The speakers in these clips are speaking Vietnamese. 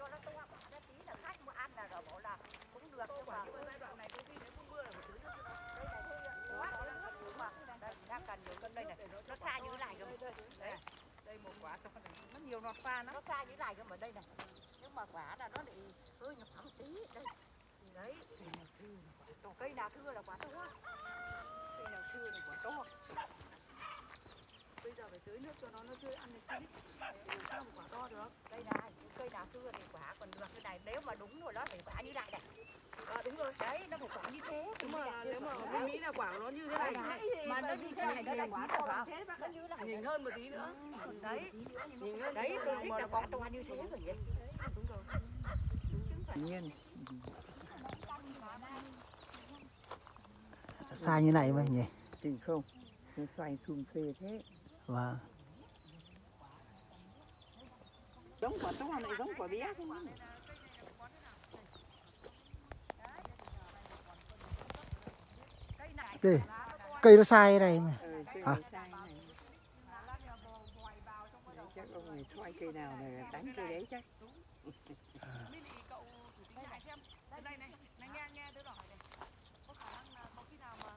cho nó to quả nó tí là khách mua ăn là rồi bảo là cũng được nhưng mà giai đoạn này có khi nếu không mưa là phải tưới nước nó. đây này quá tưới nước nhưng mà. đây đang cần nhiều cân đây này nó xa như thế này cơ mà. Đây, Đây một quả to này, nó nhiều nọt pha nó xa như thế này cơ mà đây này. Nhưng mà quả là nó lại hơi nhỏ tí. Đây. Đấy. Cây nào thưa là quả to. Cây nào chưa là quả to. Bây giờ phải tưới nước cho nó nó chưa ăn được làm sao mà quả to được? đây này cây nào thưa thì quả còn được cái này nếu mà đúng rồi đó thì quả như này này. À, đúng rồi. đấy nó phải quả như thế Nếu mà nếu mà bên Mỹ là quả nó như thế này. mà nó như thế này nó là quả rồi nó như này Nhìn hơn một tí nữa. đấy. Nhìn hơn đấy tôi thích Mà là nó quả to như thế. rồi nhỉ. Đúng rồi. tự nhiên. Xa như này mà nhỉ? Thì không nó xoay xung phê thế. Và giống quả to lại giống quả bé không đây cây nó sai này mà. Cây À. này sai này. Đấy, chắc ông này xoay cây nào này đánh cây đấy chắc Mini cậu thử tính lại xem. Đây này, này, này nghe nghe tớ hỏi này. Có khả năng là có khi nào mà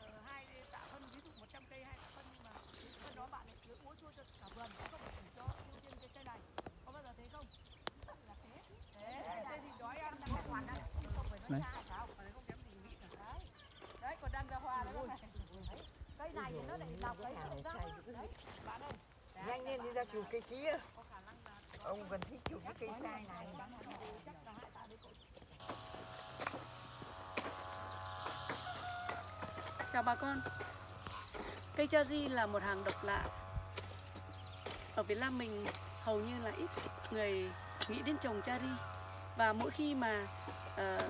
ờ, hai tạ phân ví dụ 100 cây hai tạ phân nhưng mà phân đó bạn lại tưới úa chua cho cả vườn có không phải chỉ cho ưu tiên cái cây này. Có bao giờ thế không? Là thế. Thế, thế thì đói ăn là không hoàn đâu. Không phải Đấy. nói xa sao? Mà không kém gì Mỹ cả. Đấy. Đấy, còn đang ra hoa đấy. bác này. cây này thì nó lại lọc cái cái nào không này ra sai cứ Đấy, bạn ơi nhanh lên đi ra chụp cây kia. Ông cần thích chụp cái cây trai này. Chào bà con. Cây cherry là một hàng độc lạ. Ở Việt Nam mình hầu như là ít người nghĩ đến trồng cherry Và mỗi khi mà uh,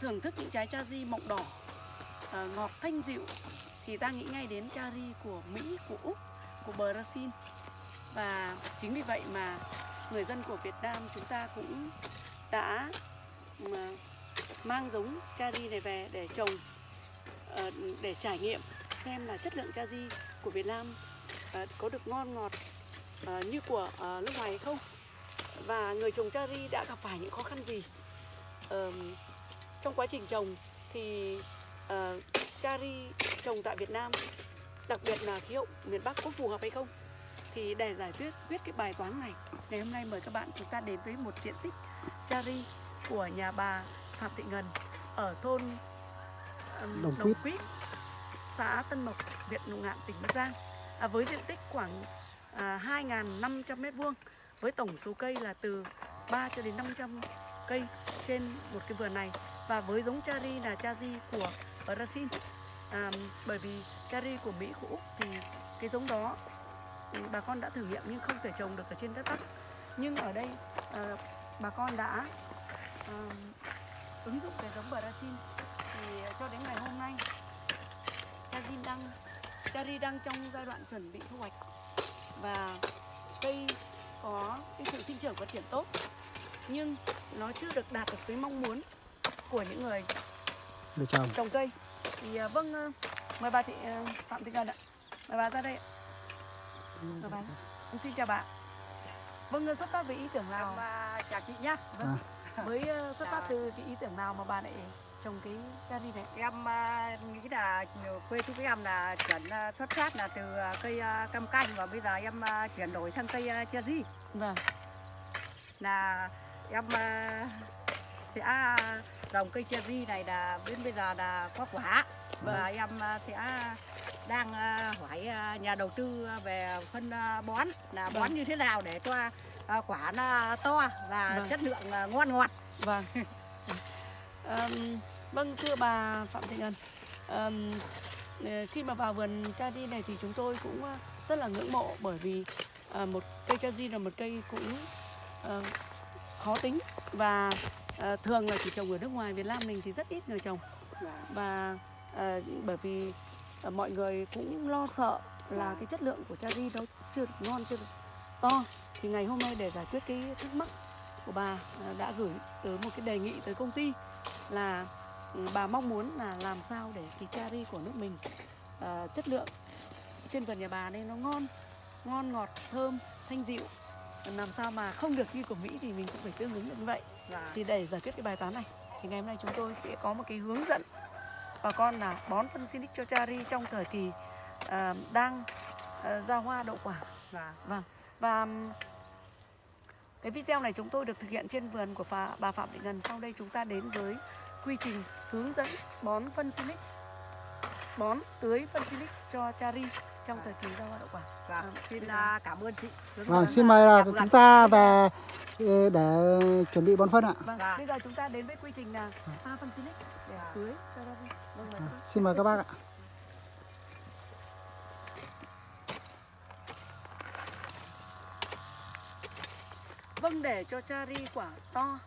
thưởng thức những trái cherry mọng đỏ uh, Ngọt thanh dịu Thì ta nghĩ ngay đến cherry của Mỹ, của Úc, của Brazil Và chính vì vậy mà người dân của Việt Nam chúng ta cũng đã mang giống cherry này về để trồng ờ, để trải nghiệm xem là chất lượng cherry của Việt Nam ờ, có được ngon ngọt ờ, như của nước ngoài hay không. Và người trồng cherry đã gặp phải những khó khăn gì? Trong quá trình trồng thì cha cherry trồng tại Việt Nam đặc biệt là khí hậu miền Bắc có phù hợp hay không? Thì để giải quyết quyết cái bài toán này ngày hôm nay mời các bạn chúng ta đến với một diện tích cherry của nhà bà Phạm Thị Ngân ở thôn Đồng Đồng Quýt. Xã Tân Mộc, huyện Lục Ngạn, tỉnh Bắc Giang. À, với diện tích khoảng à, 2.500 m2 với tổng số cây là từ 3 cho đến 500 cây trên một cái vườn này. Và với giống cherry là cherry của Brazil. À, bởi vì cherry của Mỹ của Úc thì cái giống đó ừ, bà con đã thử nghiệm nhưng không thể trồng được ở trên đất Bắc. Nhưng ở đây à, bà con đã à, ứng dụng cái giống Brazil. Thì cho đến ngày hôm nay cherry đang cherry đang trong giai đoạn chuẩn bị thu hoạch. Và cây có cái sự sinh trưởng phát triển tốt nhưng nó chưa được đạt được cái mong muốn của những người trồng. cây. Thì vâng mời bà thị à, phạm thị ngân ạ. Mời bà ra đây ạ. mời bà em xin chào bà vâng à, xuất phát với ý tưởng nào? Mà chào chị nhá. Vâng. Với à, xuất phát từ cái ý tưởng nào mà bà lại trồng cái cherry này em à, nghĩ là quê chú em là chuyển xuất phát là từ cây cam canh và bây giờ em à, chuyển đổi sang cây cherry vâng. Là em à, sẽ trồng cây cherry này là đến bây giờ là có quả và em à, sẽ đang à, hỏi à, nhà đầu tư về phân bón là bón Vâng. như thế nào để cho quả nó to và Vâng. chất lượng ngon ngọt Vâng. Ờm, vâng thưa bà Phạm Thị Ngân, ờ, khi mà vào vườn cherry này thì chúng tôi cũng rất là ngưỡng mộ bởi vì một cây cherry là một cây cũng ờ, khó tính và ờ, thường là chỉ trồng ở nước ngoài Việt Nam mình thì rất ít người trồng và ờ, bởi vì ờ, mọi người cũng lo sợ là cái chất lượng của cherry nó chưa được ngon chưa được to. Thì ngày hôm nay để giải quyết cái thắc mắc của bà ờ, đã gửi tới một cái đề nghị tới công ty là ừ, bà mong muốn là làm sao để cái cherry của nước mình ờ, chất lượng trên vườn nhà bà đây nó ngon ngon ngọt thơm thanh dịu. Làm sao mà không được như của Mỹ thì mình cũng phải tương ứng được như vậy. Dạ. thì để giải quyết cái bài toán này thì ngày hôm nay chúng tôi sẽ có một cái hướng dẫn bà con là bón phân Silic cho Chari trong thời kỳ à, đang à, ra hoa đậu quả. Dạ. Vâng. Và cái video này chúng tôi được thực hiện trên vườn của phà, bà Phạm Thị Ngân. Sau đây chúng ta đến với quy trình hướng dẫn bón phân Silic Bón tưới phân Silic cho Chari trong thời kỳ ra hoa đậu quả Dạ. Vâng. Xin à, cảm ơn chị. Vâng, xin mời là chúng ta về ờ, để chuẩn bị bón phân ạ. Vâng, Dạ. bây giờ chúng ta đến với quy trình là pha phân Silic để tưới cho Chari Vâng, cô. Xin mời các bác ạ. Vâng, để cho chari quả to,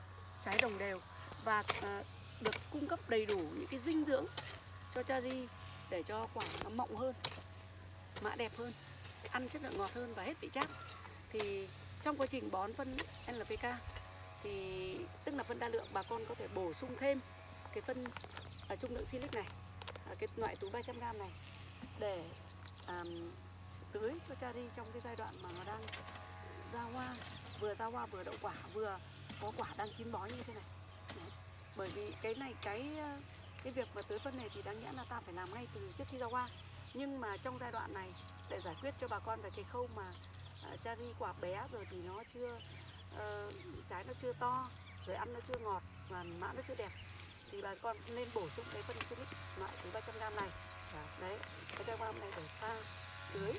trái đồng đều và à, được cung cấp đầy đủ những cái dinh dưỡng cho chari để cho quả nó mọng hơn, mã đẹp hơn, ăn chất lượng ngọt hơn và hết vị chát. Thì trong quá trình bón phân NPK thì tức là phân đa lượng bà con có thể bổ sung thêm cái phân ở trung lượng silic này, à, cái loại túi 300g này để um, tưới cho chari trong cái giai đoạn mà nó đang ra hoa vừa ra hoa vừa đậu quả vừa có quả đang chín bó như thế này Đấy. bởi vì cái này cái cái việc mà tưới phân này thì đáng nhẽ là ta phải làm ngay từ trước khi ra hoa nhưng mà trong giai đoạn này để giải quyết cho bà con về cái khâu mà uh, chari quả bé rồi thì nó chưa ờ, trái nó chưa to rồi ăn nó chưa ngọt và mã nó chưa đẹp thì bà con nên bổ sung cái phân silic loại từ 300 g này. Đấy 300 g này để pha tưới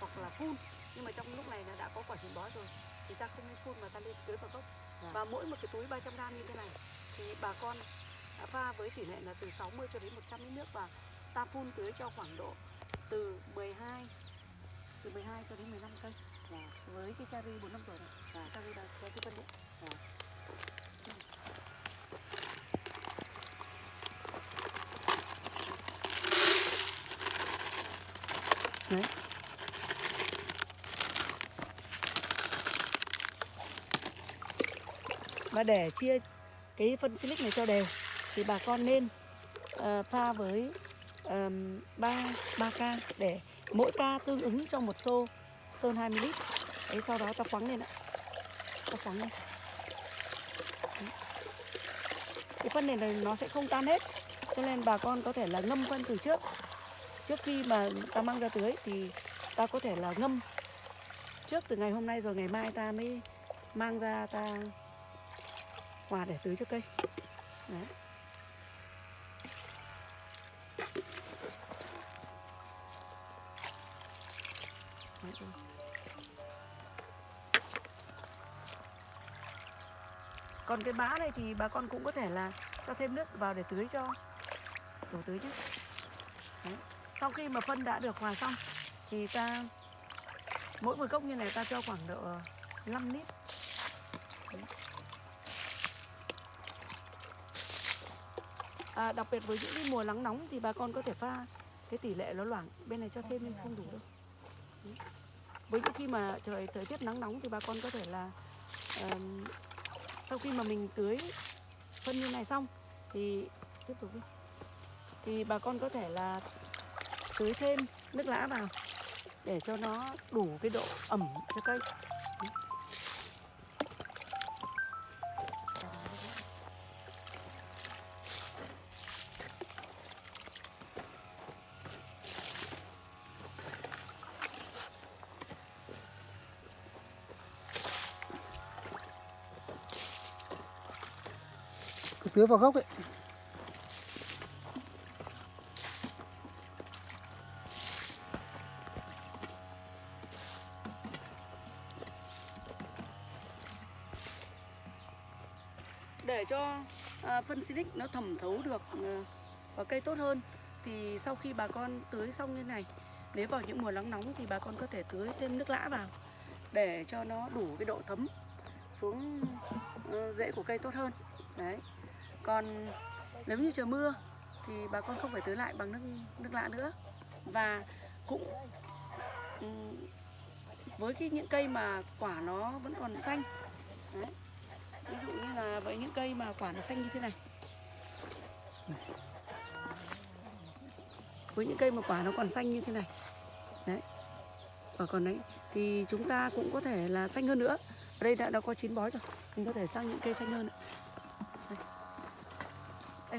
hoặc là phun. Nhưng mà trong lúc này là đã có quả chín bó rồi thì ta không nên phun mà ta nên tưới vào gốc. Dạ. và mỗi một cái túi 300 g như thế này thì bà con pha với tỷ lệ là từ 60 cho đến 100 lít nước và ta phun tưới cho khoảng độ từ 12 từ 12 cho đến 15 cây Dạ. với cái cherry 4 năm tuổi này Dạ. cherry đang sẽ cái phân điện Đấy. Và để chia cái phân silic này cho đều thì bà con nên ờ, pha với um, 3 3 ca để mỗi ca tương ứng cho một xô sơn 20 lít. Đấy sau đó ta khoáng lên ạ. Ta khoáng lên. Đấy. Cái phân này là nó sẽ không tan hết. Cho nên bà con có thể là ngâm phân từ trước. Trước khi mà ta mang ra tưới thì ta có thể là ngâm trước từ ngày hôm nay rồi ngày mai ta mới mang ra ta hòa để tưới cho cây. Đấy. Ừ, ừ. Còn cái bã này thì bà con cũng có thể là cho thêm nước vào để tưới cho đổ tưới chứ. Đấy. Sau khi mà phân đã được hòa xong thì ta mỗi một cốc như này ta cho khoảng độ 5 lít. Đấy. À, đặc biệt với những cái mùa nắng nóng thì bà con có thể pha cái tỷ lệ nó loãng bên này cho thêm nhưng không đủ đâu Đấy với những khi mà trời thời tiết nắng nóng thì bà con có thể là ờm, sau khi mà mình tưới phân như này xong thì tiếp tục đi. Thì bà con có thể là tưới thêm nước lã vào để cho nó đủ cái độ ẩm cho cây. Tưới vào gốc ấy. để cho à, phân silic nó thẩm thấu được ờ, à, vào cây tốt hơn thì sau khi bà con tưới xong như này nếu vào những mùa nắng nóng thì bà con có thể tưới thêm nước lã vào để cho nó đủ cái độ thấm xuống ờ, rễ của cây tốt hơn đấy còn nếu như trời mưa thì bà con không phải tưới lại bằng nước nước lã nữa. Và cũng với cái những cây mà quả nó vẫn còn xanh đấy, ví dụ như là với những cây mà quả nó xanh như thế này. Với những cây mà quả nó còn xanh như thế này. Đấy. Và còn đấy thì chúng ta cũng có thể là xanh hơn nữa. Ở đây đã, đã có chín bói rồi. Mình có thể sang những cây xanh hơn nữa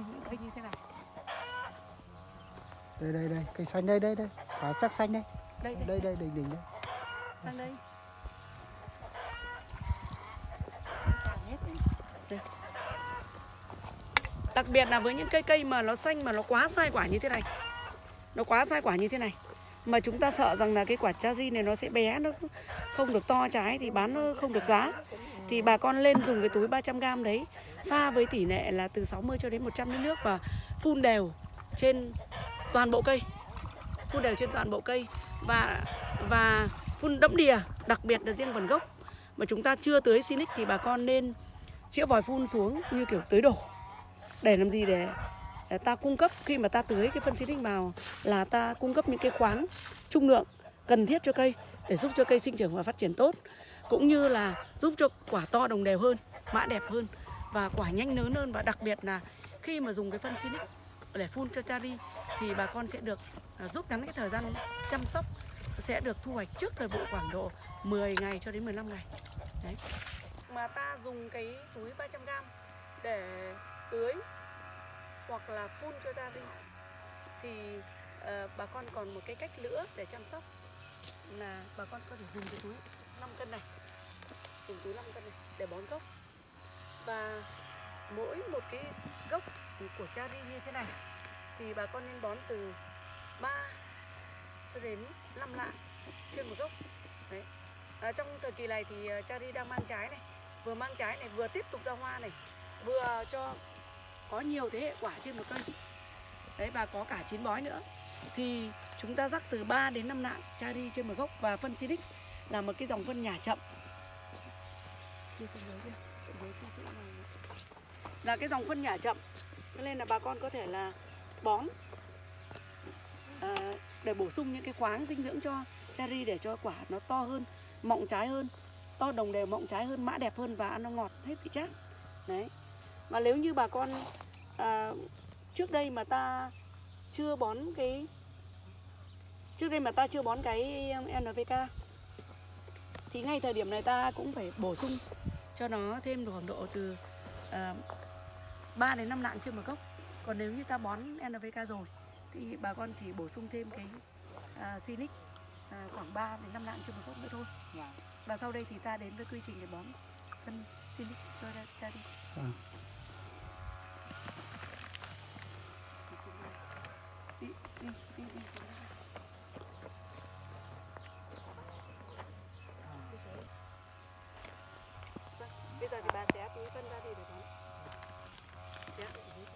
đây những cây như thế này đây đây đây cây xanh đây đây đây. Quả chắc xanh đây. Đây đây, đây đây đỉnh đỉnh đây. Sang đây. Đặc biệt là với những cây cây mà nó xanh mà nó quá sai quả như thế này. Nó quá sai quả như thế này. Mà chúng ta sợ rằng là cái quả cherry này nó sẽ bé nó không được to trái thì bán nó không được giá thì bà con lên dùng cái túi 300g đấy pha với tỷ lệ là từ 60 cho đến 100 lít nước và phun đều trên toàn bộ cây. Phun đều trên toàn bộ cây và và phun đẫm đìa đặc biệt là riêng vườn gốc. Mà chúng ta chưa tưới Sinic thì bà con nên chĩa vòi phun xuống như kiểu tưới đổ để làm gì? Để, để ta cung cấp khi mà ta tưới cái phân Sinic vào là ta cung cấp những cái khoáng trung lượng cần thiết cho cây để giúp cho cây sinh trưởng và phát triển tốt cũng như là giúp cho quả to đồng đều hơn mã đẹp hơn và quả nhanh lớn hơn. Và đặc biệt là khi mà dùng cái phân Sinic để phun cho chari thì bà con sẽ được à, rút ngắn cái thời gian chăm sóc sẽ được thu hoạch trước thời vụ khoảng độ 10 ngày cho đến 15 ngày. Đấy. Mà ta dùng cái túi 300g để tưới hoặc là phun cho gia đình thì uh, bà con còn một cái cách nữa để chăm sóc là bà con có thể dùng cái túi 5 cân này dùng túi 5 cân này để bón gốc. Và mỗi một cái gốc của cherry như thế này thì bà con nên bón từ 3 cho đến 5 lạng trên một gốc. Đấy. À, trong thời kỳ này thì à, ờ, cherry đang mang trái này vừa mang trái này vừa tiếp tục ra hoa này vừa cho có nhiều thế hệ quả trên một cây. Đấy và có cả chín bói nữa. Thì chúng ta rắc từ 3 đến 5 lạng cherry trên một gốc. Và phân Silic là một cái dòng phân nhà chậm. Kia, kia, chỗ này. là cái dòng phân nhả chậm cho nên là bà con có thể là bón à, để bổ sung những cái khoáng dinh dưỡng cho cherry để cho quả nó to hơn mọng trái hơn to đồng đều mọng trái hơn mã đẹp hơn và ăn nó ngọt hết vị chát đấy mà nếu như bà con à, trước đây mà ta chưa bón cái trước đây mà ta chưa bón cái NPK thì ngay thời điểm này ta cũng phải bổ sung cho nó thêm khoảng độ từ à, 3 đến 5 lạng trên một gốc. Còn nếu như ta bón NPK rồi thì bà con chỉ bổ sung thêm cái à, Sinic à, khoảng 3 đến 5 lạng trên một gốc nữa thôi. Dạ. và sau đây thì ta đến với quy trình để bón phân Sinic cho ra, ra đi. Đi xuống đây. Đi đi đi, đi xuống đây. Vâng, bây giờ thì bà xé túi phân ra đi để bón xé ở dưới đây.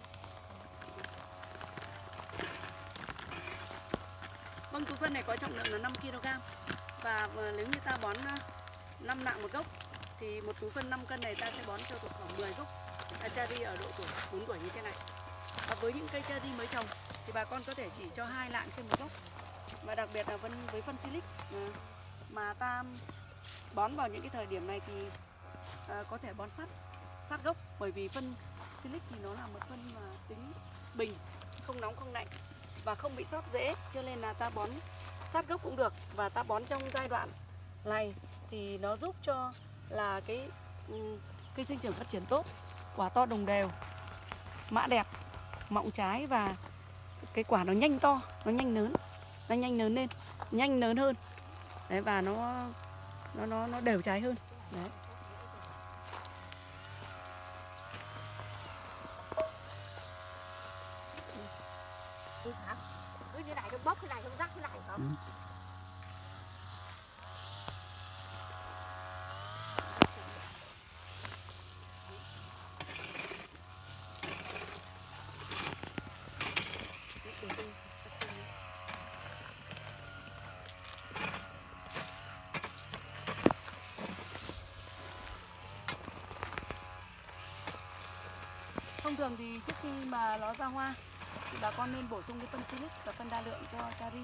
Vâng, túi phân này có trọng lượng là 5 kg Và ờ, nếu như ta bón ờ, 5 nạng một gốc Thì một túi phân 5 cân này ta sẽ bón cho được khoảng 10 gốc. À, cherry ở độ tuổi 4 tuổi như thế này. Và với những cây cherry mới trồng Thì bà con có thể chỉ cho hai lạng trên một gốc. Và đặc biệt là với phân silic ờ, Mà ta bón vào những cái thời điểm này thì có thể bón sát sát gốc. Bởi vì phân silic thì nó là một phân mà tính bình Không nóng không lạnh và không bị sót dễ. Cho nên là ta bón sát gốc cũng được và ta bón trong giai đoạn này thì nó giúp cho là cái ừ, cây sinh trưởng phát triển tốt, quả to đồng đều, mã đẹp, mọng trái và cái quả nó nhanh to, nó nhanh lớn, nó nhanh lớn lên, nhanh lớn hơn. Đấy, và nó nó nó nó đều trái hơn. Đấy Cứ hả? Cứ như này, không bóc cái này, không rắc cái này hả? Ừ. Thông thường thì trước khi mà nó ra hoa thì bà con nên bổ sung cái phân silic và phân đa lượng cho cherry.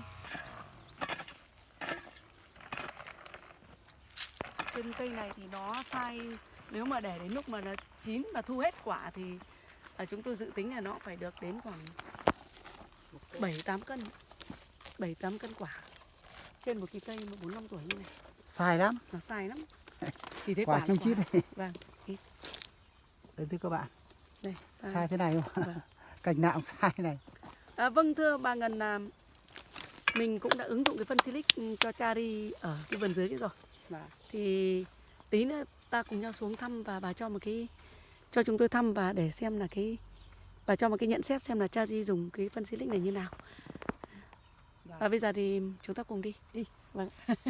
Trên cây này thì nó sai nếu mà để đến lúc mà nó chín và thu hết quả thì à, chúng tôi dự tính là nó phải được đến khoảng 7 8 cân. 7 8 cân quả trên một cái cây mà 4 5 tuổi như này. sai lắm nó sai lắm thì thế quả quả là chít này vâng ít. đấy thưa các bạn đây sai, sai thế này mà Vâng. cành nào cũng sai này À, vâng thưa bà Ngân là mình cũng đã ứng dụng cái phân silic cho Chari ở cái vườn dưới kia rồi Vâng. thì tí nữa ta cùng nhau xuống thăm và bà cho một cái cho chúng tôi thăm và để xem là cái bà cho một cái nhận xét xem là Chari dùng cái phân silic này như nào Vâng. và bây giờ thì chúng ta cùng đi Đi. vâng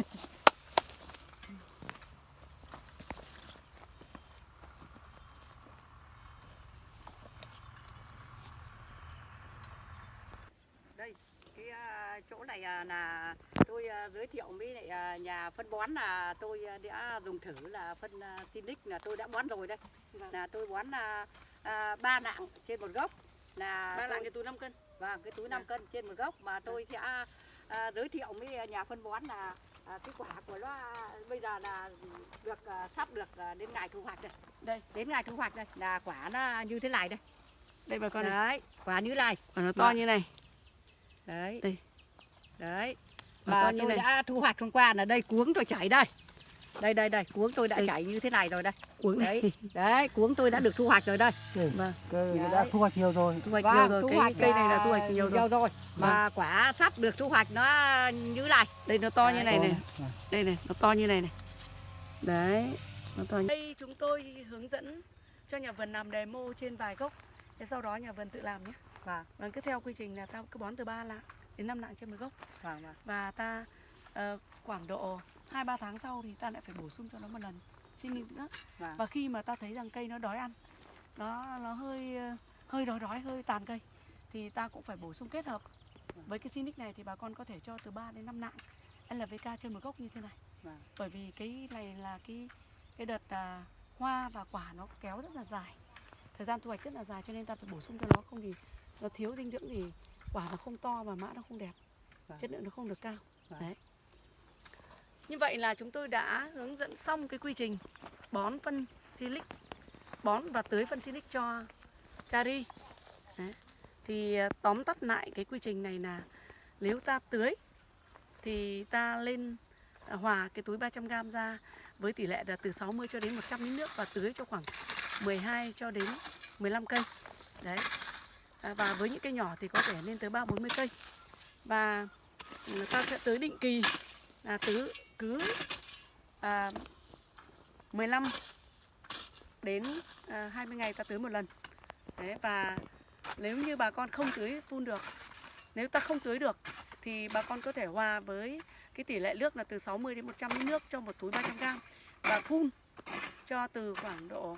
đây cái à, này à, là tôi à, giới thiệu với lại à, nhà phân bón là tôi à, đã dùng thử là phân à, Sinic là tôi đã bón rồi đây Vâng. là tôi bón là à, ba nặng trên một gốc là ba lạng cái túi 5 cân Vâng, cái túi 5 Vâng. cân trên một gốc mà tôi sẽ à, giới thiệu với nhà phân bón là à, cái quả của nó à, bây giờ là được à, sắp được à, đến ngày thu hoạch đây. đây Đến ngày thu hoạch đây là quả nó như thế này đây. đây bà con này Đấy, quả như này. và nó to Vâng. như này Đấy. Đây. Đấy. Và như tôi này. đã thu hoạch hôm qua là đây cuống tôi chảy đây. Đây đây đây, cuống tôi đã Đây. chảy như thế này rồi đây. cuống này Đấy. Đấy, cuống tôi đã được thu hoạch rồi đây. vâng Đấy. đã thu hoạch nhiều rồi thu hoạch Vâng, nhiều rồi thu hoạch cây này là thu hoạch nhiều rồi rồi. Mà quả sắp được thu hoạch nó như này. đây nó to như Đấy. này này Vâng. đây này nó to như này này đấy nó to như... đây chúng tôi hướng dẫn cho nhà vườn làm demo trên vài gốc thế sau đó nhà vườn tự làm nhé Vâng, và cứ theo quy trình là ta cứ bón từ 3 lạng đến 5 lạng trên một gốc vâng, vâng. và ta ờ, khoảng độ 2 3 tháng sau thì ta lại phải bổ sung cho nó một lần xin nữa Vâng. và khi mà ta thấy rằng cây nó đói ăn nó nó hơi hơi đói đói hơi tàn cây thì ta cũng phải bổ sung kết hợp với cái Sinic này thì bà con có thể cho từ 3 đến 5 lạng LVK trên một gốc như thế này Vâng. bởi vì cái này là cái cái đợt à, hoa và quả nó kéo rất là dài thời gian thu hoạch rất là dài cho nên ta phải bổ sung cho nó không thì nó thiếu dinh dưỡng thì quả nó không to và mã nó không đẹp Vâng. chất lượng nó không được cao Vâng. đấy như vậy là chúng tôi đã hướng dẫn xong cái quy trình bón phân silic bón và tưới phân silic cho chari đấy. thì à, tóm tắt lại cái quy trình này là nếu ta tưới thì ta lên à, hòa cái túi 300g ra với tỷ lệ là từ 60 cho đến 100 lít nước và tưới cho khoảng 12 cho đến 15 cây. Đấy. À, và với những cây nhỏ thì có thể lên tới 3 40 cây. Và người ta sẽ tưới định kỳ là tứ cứ à, 15 đến à, 20 ngày ta tưới một lần. Đấy và nếu như bà con không tưới phun được, nếu ta không tưới được thì bà con có thể hòa với cái tỷ lệ nước là từ 60 đến 100 lít nước cho một túi 300 g và phun cho từ khoảng độ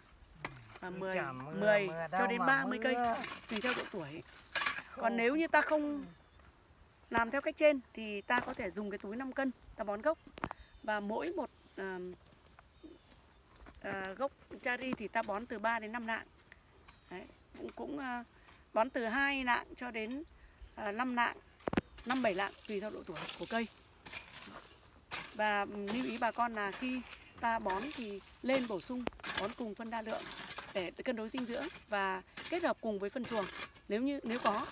à, 10 10 cho đến 30 cây tùy theo độ tuổi. Còn nếu như ta không làm theo cách trên thì ta có thể dùng cái túi 5 cân ta bón gốc và mỗi một à, à, gốc chari thì ta bón từ 3 đến 5 lạng. Đấy, cũng cũng à, bón từ 2 lạng cho đến à, 5 lạng, 5 7 lạng tùy theo độ tuổi của cây. Và lưu ý bà con là khi ta bón thì lên bổ sung bón cùng phân đa lượng để cân đối dinh dưỡng và kết hợp cùng với phân chuồng. Nếu như nếu có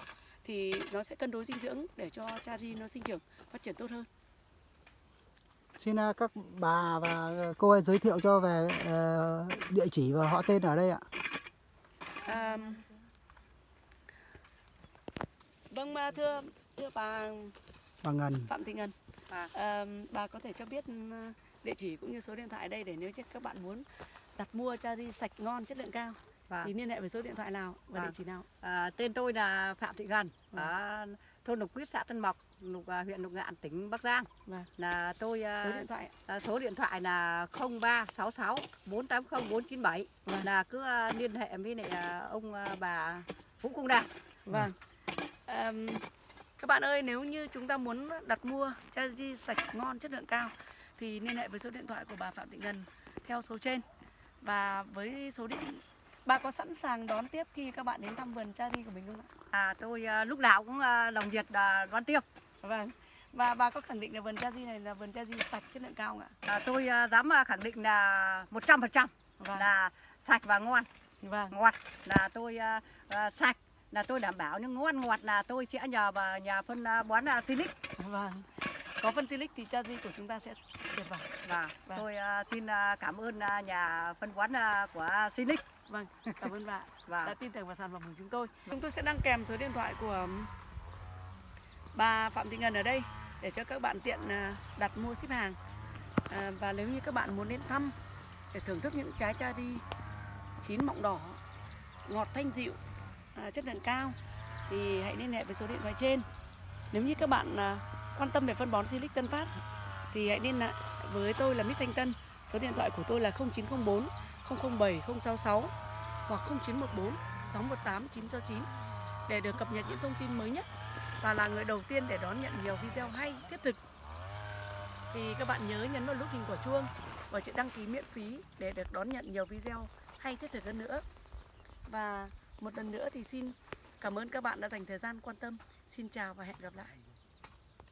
thì nó sẽ cân đối dinh dưỡng để cho chari nó sinh trưởng phát triển tốt hơn. xin à, các bà và cô ấy giới thiệu cho về ờ, địa chỉ và họ tên ở đây ạ À, vâng thưa thưa bà bà Ngân Phạm Thị Ngân, À. à, bà có thể cho biết ừ, địa chỉ cũng như số điện thoại đây để nếu các bạn muốn đặt mua chari sạch ngon chất lượng cao Vâng. thì liên hệ với số điện thoại nào và địa Vâng. chỉ nào? À, tên tôi là Phạm Thị Gần Vâng. ở thôn Lục Quyết xã Tân Mộc, Lục à, huyện Lục Ngạn tỉnh Bắc Giang. Vâng. Là tôi à, Số điện thoại. à, số điện thoại là 0366 480 497 Vâng. là cứ à, liên hệ với lại à, ông à, bà Vũ Công Đạt. Vâng. Các bạn ơi, nếu như chúng ta muốn đặt mua chai sạch ngon chất lượng cao thì liên hệ với số điện thoại của bà Phạm Thị Ngân theo số trên. Và với số điện bà có sẵn sàng đón tiếp khi các bạn đến thăm vườn chai của mình không ạ? À, tôi à, lúc nào cũng à, lòng nhiệt à, đón tiếp. Vâng. Và bà có khẳng định là vườn chai này là vườn chai sạch chất lượng cao không ạ? À, tôi à, dám à, khẳng định là 100% Vâng. là sạch và ngon. Vâng. ngọt là tôi à, à, sạch là tôi đảm bảo nhưng ngon ngọt là tôi sẽ nhờ vào nhà phân à, bón à, Silic Vâng. có phân silic thì cha di của chúng ta sẽ tuyệt vời Và Vâng. tôi à, xin à, cảm ơn à, nhà phân bón à, của Sinic. vâng cảm ơn bạn Và đã tin tưởng vào sản phẩm của chúng tôi chúng tôi sẽ đăng kèm số điện thoại của bà Phạm Thị Ngân ở đây để cho các bạn tiện à, đặt mua ship hàng À, và nếu như các bạn muốn đến thăm để thưởng thức những trái cherry chín mọng đỏ ngọt thanh dịu à, À, chất lượng cao, thì hãy liên hệ với số điện thoại trên. Nếu như các bạn à, quan tâm về phân bón Silic Tân Phát, thì hãy liên hệ với tôi là Mít Thanh Tân. Số điện thoại của tôi là 0904 007 066 hoặc 0914 618 969 để được cập nhật những thông tin mới nhất và là người đầu tiên để đón nhận nhiều video hay, thiết thực. Thì các bạn nhớ nhấn vào nút hình quả chuông và chữ đăng ký miễn phí để được đón nhận nhiều video hay, thiết thực hơn nữa. Và một lần nữa thì xin cảm ơn các bạn đã dành thời gian quan tâm. Xin chào và hẹn gặp lại.